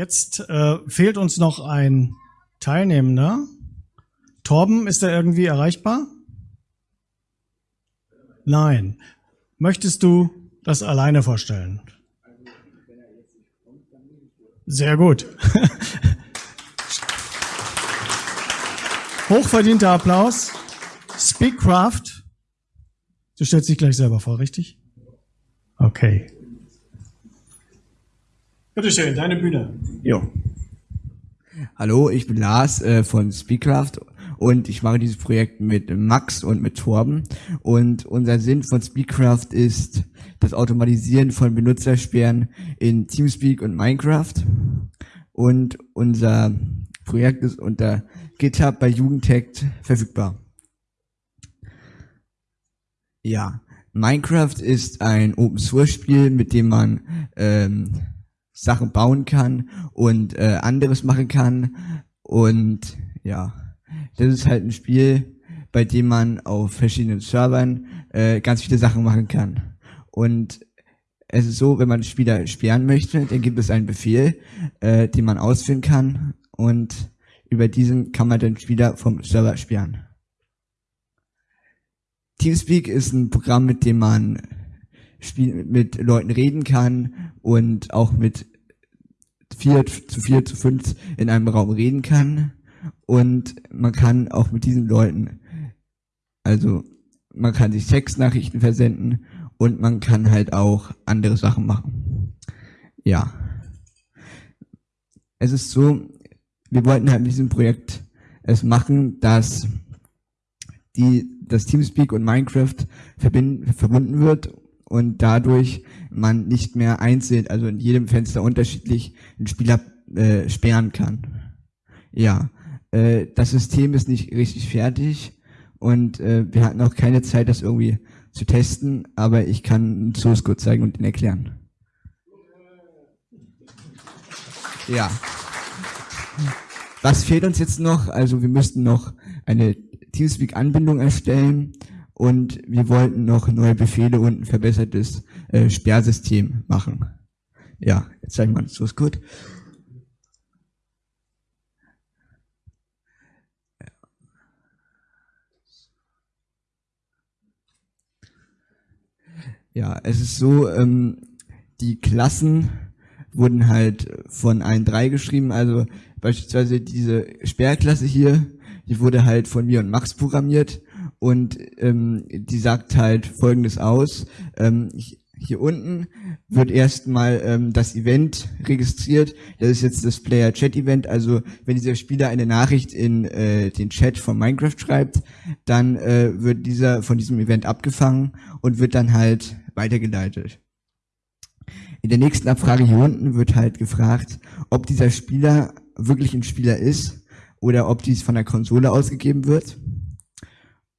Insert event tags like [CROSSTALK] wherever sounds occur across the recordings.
Jetzt äh, fehlt uns noch ein Teilnehmender. Torben, ist er irgendwie erreichbar? Nein. Möchtest du das alleine vorstellen? Sehr gut. [LAUGHS] Hochverdienter Applaus. Speakcraft. Du stellst dich gleich selber vor, richtig? Okay. Bitte schön, deine Bühne. Jo. Hallo, ich bin Lars äh, von Speakcraft und ich mache dieses Projekt mit Max und mit Torben. Und unser Sinn von Speakcraft ist das Automatisieren von Benutzersperren in Teamspeak und Minecraft. Und unser Projekt ist unter GitHub bei Jugendtech verfügbar. Ja, Minecraft ist ein Open Source Spiel, mit dem man ähm, Sachen bauen kann und äh, anderes machen kann. Und ja, das ist halt ein Spiel, bei dem man auf verschiedenen Servern äh, ganz viele Sachen machen kann. Und es ist so, wenn man Spieler sperren möchte, dann gibt es einen Befehl, äh, den man ausführen kann und über diesen kann man den Spieler vom Server sperren. Teamspeak ist ein Programm, mit dem man mit Leuten reden kann und auch mit vier zu vier zu fünf in einem Raum reden kann und man kann auch mit diesen Leuten, also man kann sich Textnachrichten versenden und man kann halt auch andere Sachen machen. Ja. Es ist so, wir wollten halt mit diesem Projekt es machen, dass die, das Teamspeak und Minecraft verbinden, verbunden wird und dadurch man nicht mehr einzeln, also in jedem Fenster unterschiedlich einen Spieler äh, sperren kann. Ja, äh, das System ist nicht richtig fertig und äh, wir hatten auch keine Zeit, das irgendwie zu testen, aber ich kann einen Source Code zeigen und ihn erklären. Ja. Was fehlt uns jetzt noch? Also wir müssten noch eine Teamspeak-Anbindung erstellen und wir wollten noch neue Befehle und ein verbessertes äh, Sperrsystem machen. Ja, jetzt zeige ich mal so ist gut. Ja, es ist so, ähm, die Klassen wurden halt von allen drei geschrieben, also beispielsweise diese Sperrklasse hier, die wurde halt von mir und Max programmiert und ähm, die sagt halt Folgendes aus. Ähm, hier unten wird erstmal ähm, das Event registriert. Das ist jetzt das Player Chat Event. Also wenn dieser Spieler eine Nachricht in äh, den Chat von Minecraft schreibt, dann äh, wird dieser von diesem Event abgefangen und wird dann halt weitergeleitet. In der nächsten Abfrage hier unten wird halt gefragt, ob dieser Spieler wirklich ein Spieler ist oder ob dies von der Konsole ausgegeben wird.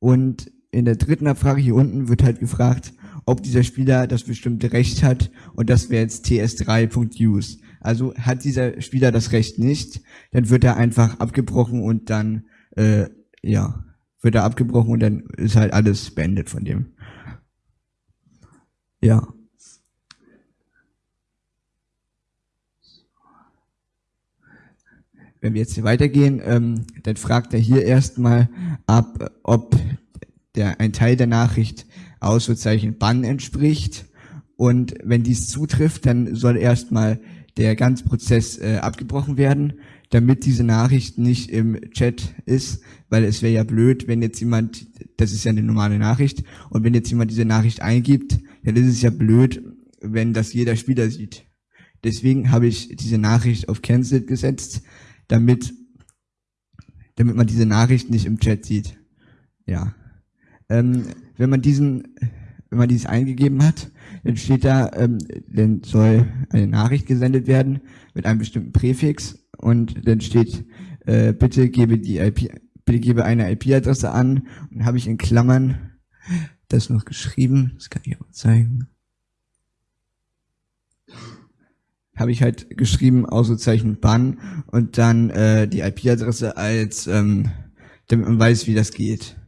Und in der dritten Abfrage hier unten wird halt gefragt, ob dieser Spieler das bestimmte Recht hat und das wäre jetzt ts3.use. Also hat dieser Spieler das Recht nicht, dann wird er einfach abgebrochen und dann, äh, ja, wird er abgebrochen und dann ist halt alles beendet von dem. Ja. Wenn wir jetzt hier weitergehen, ähm, dann fragt er hier erstmal ab, ob der, ein Teil der Nachricht Ausrufezeichen Bann entspricht. Und wenn dies zutrifft, dann soll erstmal der ganze Prozess äh, abgebrochen werden, damit diese Nachricht nicht im Chat ist, weil es wäre ja blöd, wenn jetzt jemand, das ist ja eine normale Nachricht, und wenn jetzt jemand diese Nachricht eingibt, dann ist es ja blöd, wenn das jeder Spieler sieht. Deswegen habe ich diese Nachricht auf Cancel gesetzt, damit, damit man diese Nachricht nicht im Chat sieht. Ja. Ähm, wenn man diesen, wenn man dieses eingegeben hat, dann steht da, ähm, dann soll eine Nachricht gesendet werden mit einem bestimmten Präfix und dann steht, äh, bitte gebe die IP, bitte gebe eine IP-Adresse an und dann habe ich in Klammern das noch geschrieben, das kann ich auch zeigen. habe ich halt geschrieben, Ausrufezeichen Bann und dann äh, die IP-Adresse als, ähm, damit man weiß, wie das geht.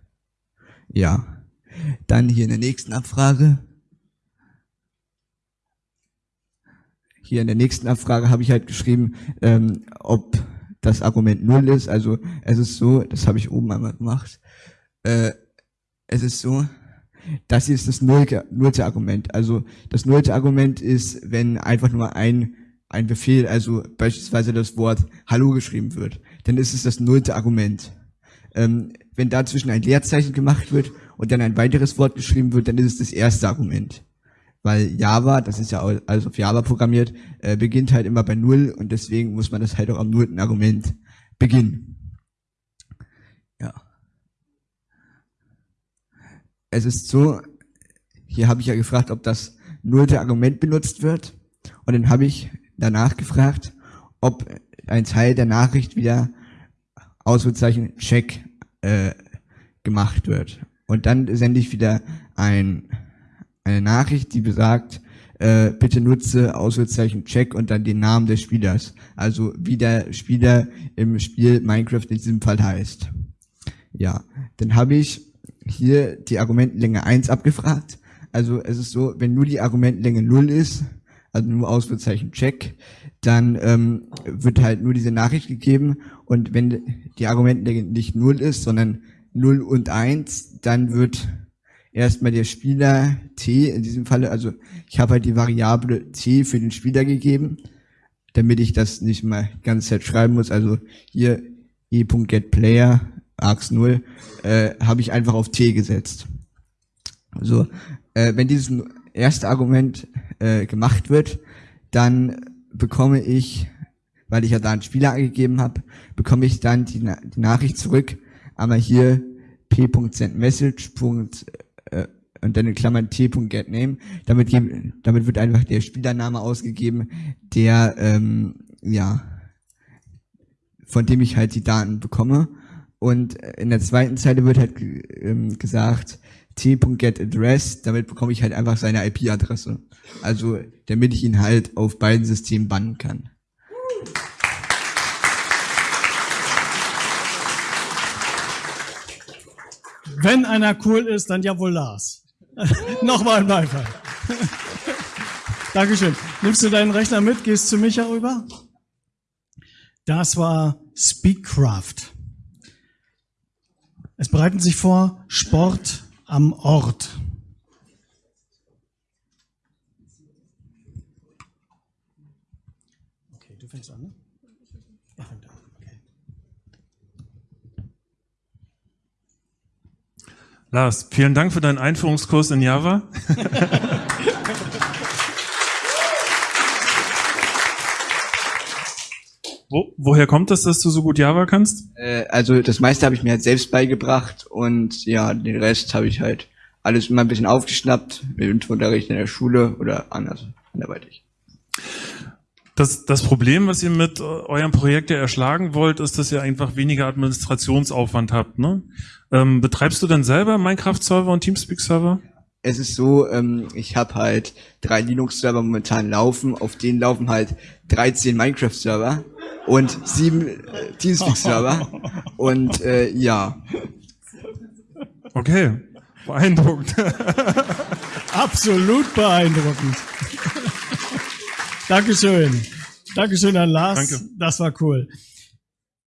Ja. Dann hier in der nächsten Abfrage. hier in der nächsten Abfrage habe ich halt geschrieben, ähm, ob das Argument null ist. Also es ist so, das habe ich oben einmal gemacht. Äh, es ist so, das hier ist das nullte, nullte Argument. Also das nullte Argument ist, wenn einfach nur ein, ein Befehl, also beispielsweise das Wort Hallo geschrieben wird, dann ist es das nullte Argument. Ähm, wenn dazwischen ein Leerzeichen gemacht wird und dann ein weiteres Wort geschrieben wird, dann ist es das erste Argument. Weil Java, das ist ja alles auf Java programmiert, äh, beginnt halt immer bei Null und deswegen muss man das halt auch am nullten Argument beginnen. Ja. Es ist so, hier habe ich ja gefragt, ob das nullte Argument benutzt wird und dann habe ich danach gefragt, ob ein Teil der Nachricht wieder Ausrufezeichen Check äh, gemacht wird. Und dann sende ich wieder ein, eine Nachricht, die besagt, äh, bitte nutze Ausrufezeichen Check und dann den Namen des Spielers. Also wie der Spieler im Spiel Minecraft in diesem Fall heißt. Ja, dann habe ich hier die Argumentenlänge 1 abgefragt. Also es ist so, wenn nur die Argumentenlänge 0 ist, also nur Ausrufezeichen Check, dann ähm, wird halt nur diese Nachricht gegeben. Und wenn die Argumentenlänge nicht 0 ist, sondern 0 und 1, dann wird erstmal der Spieler t, in diesem Falle, also ich habe halt die Variable t für den Spieler gegeben, damit ich das nicht mal die ganze Zeit schreiben muss, also hier e.getPlayer args 0 äh, habe ich einfach auf t gesetzt. So, äh, wenn dieses erste Argument äh, gemacht wird, dann bekomme ich, weil ich ja da einen Spieler angegeben habe, bekomme ich dann die, die Nachricht zurück, aber hier p.sendMessage. Äh, und dann in Klammern t.getName. Damit, damit wird einfach der Spielername ausgegeben, der, ähm, ja, von dem ich halt die Daten bekomme. Und in der zweiten Zeile wird halt ähm, gesagt, t.getAddress, damit bekomme ich halt einfach seine IP-Adresse. Also, damit ich ihn halt auf beiden Systemen bannen kann. Wenn einer cool ist, dann ja wohl Lars. [LAUGHS] Nochmal ein Beifall. [LAUGHS] Dankeschön. Nimmst du deinen Rechner mit, gehst zu Micha rüber? Das war Speakcraft. Es bereiten sich vor Sport am Ort. Okay, du fängst an, ne? Er fängt an. Okay. Lars, vielen Dank für deinen Einführungskurs in Java. [LAUGHS] Wo, woher kommt das, dass du so gut Java kannst? Äh, also das meiste habe ich mir halt selbst beigebracht und ja, den Rest habe ich halt alles immer ein bisschen aufgeschnappt, mit Unterricht in der Schule oder anders, anderweitig. Das, das Problem, was ihr mit äh, eurem Projekt ja erschlagen wollt, ist, dass ihr einfach weniger Administrationsaufwand habt. Ne? Ähm, betreibst du denn selber Minecraft-Server und Teamspeak-Server? Es ist so, ähm, ich habe halt drei Linux-Server momentan laufen, auf denen laufen halt 13 Minecraft-Server und sieben äh, Teamspeak-Server. [LAUGHS] und äh, ja. Okay, beeindruckend. [LAUGHS] Absolut beeindruckend. Dankeschön. Dankeschön an Lars. Danke. Das war cool.